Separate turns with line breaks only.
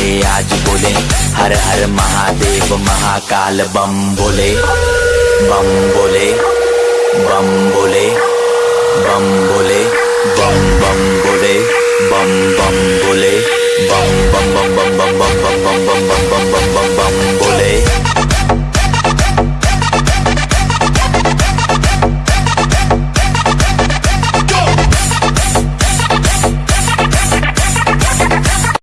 वाले आज बोले हर हर महादेव महाकाल बम बोले बम बोले बम बोले बम बोले बम बम बोले बम बम बोले बम बम बम बम बम बम बम बम बम बम बम बम बम